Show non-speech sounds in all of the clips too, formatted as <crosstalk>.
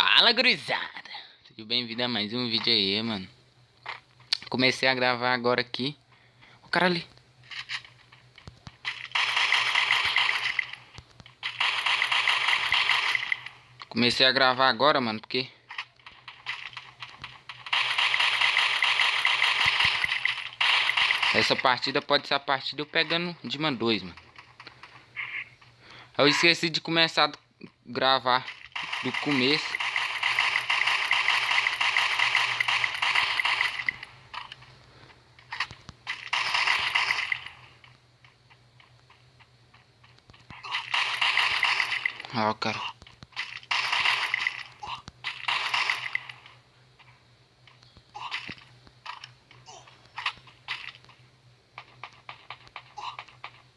Fala, gurizada! Seja bem-vindo a mais um vídeo aí, mano. Comecei a gravar agora aqui. O cara ali. Comecei a gravar agora, mano, porque... Essa partida pode ser a partida eu pegando Dima 2, mano. Eu esqueci de começar a gravar do começo. Ó, cara.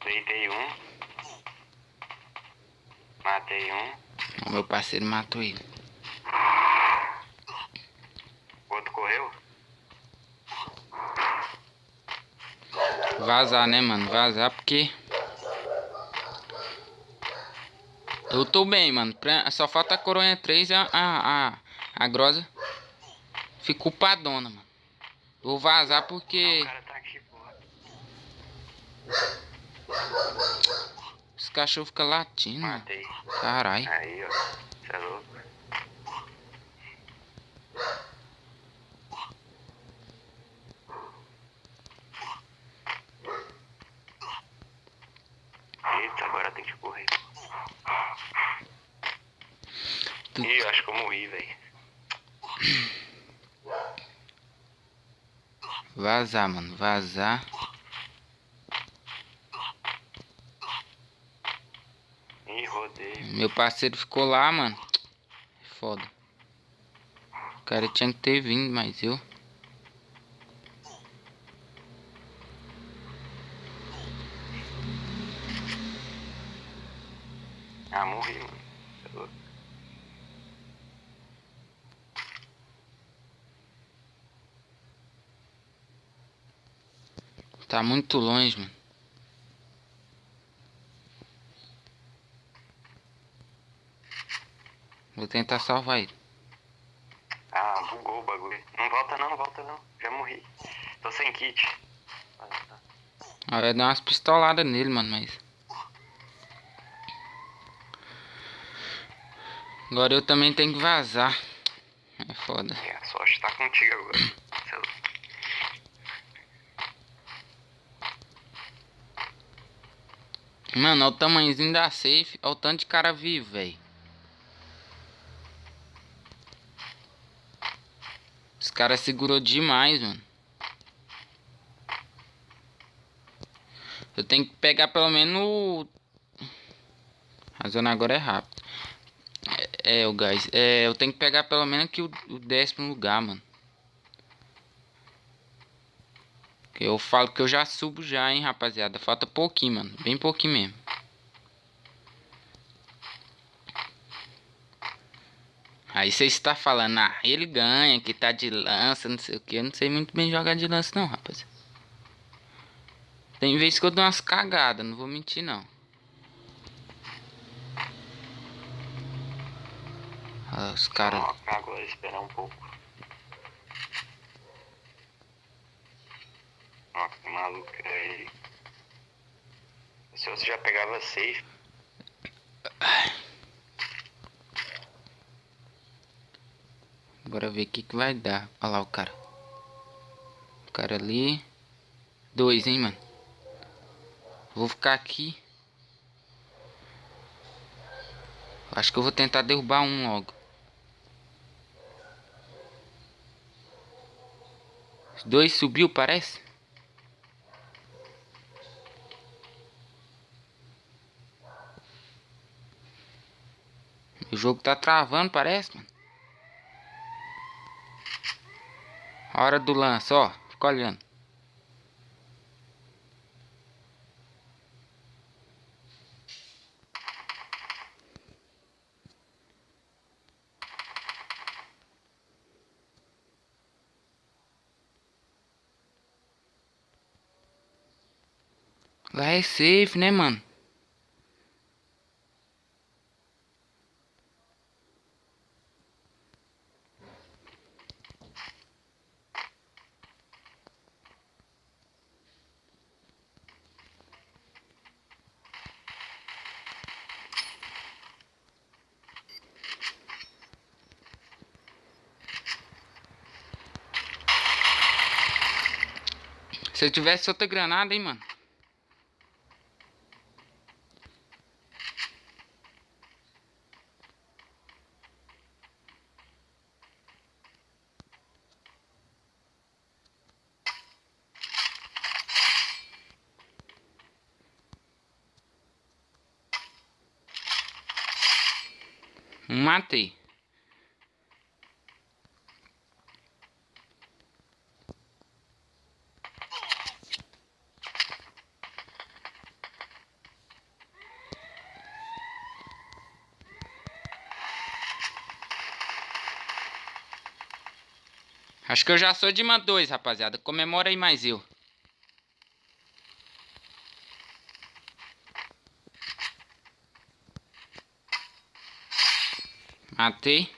Deitei um. Matei um. O meu parceiro matou ele. O outro correu. Vazar, né, mano? Vazar porque... Eu tô bem, mano. Só falta a coronha 3 e a, a, a, a grosa ficou padona, mano. Vou vazar porque... Cara tá aqui. Os cachorros ficam latindo, mano. Matei. Caralho. Aí, ó. Você é louco. Eita, agora tem que correr. Tu- Ih, acho que eu morri, velho. Vazar, mano. Vazar. Ih, rodei. Meu parceiro ficou lá, mano. Foda. O cara tinha que ter vindo, mas eu... Ah, morri, mano. Você é louco. Tá muito longe, mano. Vou tentar salvar ele. Ah, bugou o bagulho. Não volta não, não volta não. Já morri. Tô sem kit. Ah, eu ia dar umas pistoladas nele, mano, mas... Agora eu também tenho que vazar. É foda. É, a sorte tá contigo agora. Você é louco. Mano, olha o tamanhozinho da safe. Olha o tanto de cara vivo, velho. Os caras segurou demais, mano. Eu tenho que pegar pelo menos. A zona agora é rápida. É, é, o gás. É, eu tenho que pegar pelo menos aqui o, o décimo lugar, mano. Que Eu falo que eu já subo já, hein, rapaziada. Falta pouquinho, mano. Bem pouquinho mesmo. Aí você está falando, ah, ele ganha, que tá de lança, não sei o que. Eu não sei muito bem jogar de lança não, rapaz. Tem vezes que eu dou umas cagadas, não vou mentir não. Ah, os caras... Agora esperar um pouco. Ó, que maluco é ele. Se você já pegava safe, Bora ver o que, que vai dar. Olha lá o cara. O cara ali. Dois, hein, mano. Vou ficar aqui. Acho que eu vou tentar derrubar um logo. Dois subiu, parece. O jogo tá travando, parece, mano. Hora do lance, ó. Fica olhando. Lá é safe, né, mano? Se eu tivesse outra granada, hein, mano. Matei. Acho que eu já sou de uma 2, rapaziada. Comemora aí mais eu. Matei.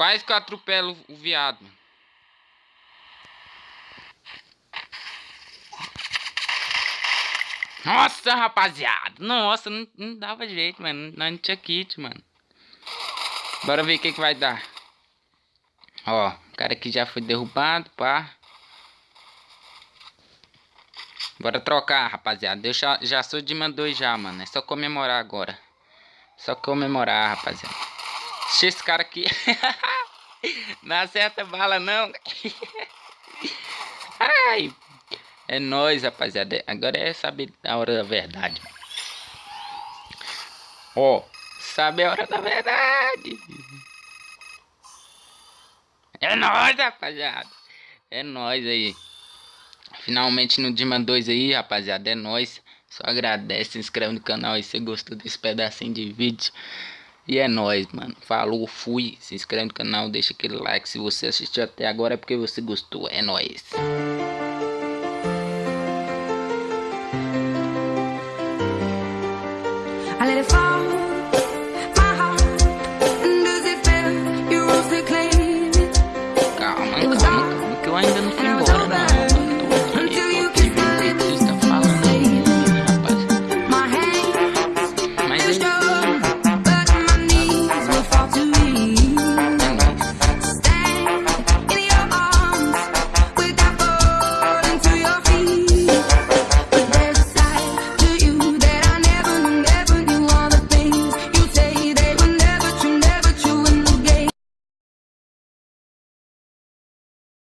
Quase que eu atropelo o viado. Nossa, rapaziada. Nossa, não, não dava jeito, mano. Não, tinha kit, mano. Bora ver o que, que vai dar. Ó, o cara aqui já foi derrubado, pá. Bora trocar, rapaziada. Eu já, já sou de man 2 já, mano. É só comemorar agora. Só comemorar, rapaziada. Deixa esse cara aqui. <laughs> não acerta bala, não. <laughs> Ai. É nóis, rapaziada. Agora é saber a hora da verdade. Ó. Sabe a hora da verdade. É nóis, rapaziada. É nóis aí. Finalmente no Dima 2 aí, rapaziada. É nóis. Só agradece, se inscreve no canal aí se gostou desse pedacinho de vídeo. E é nóis, mano. Falou, fui. Se inscreve no canal, deixa aquele like. Se você assistiu até agora é porque você gostou. É nóis.